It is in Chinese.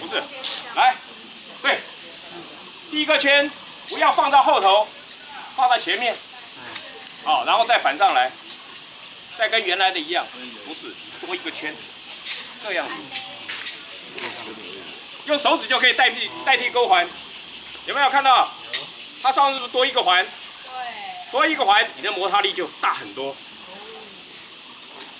不是来对第一个圈不要放到后头放到前面。好然后再反上来再跟原来的一样。不是多一个圈这样子。用手指就可以代替代替勾环。有没有看到？它上是不是多一个环？对。多一个环你的摩擦力就大很多。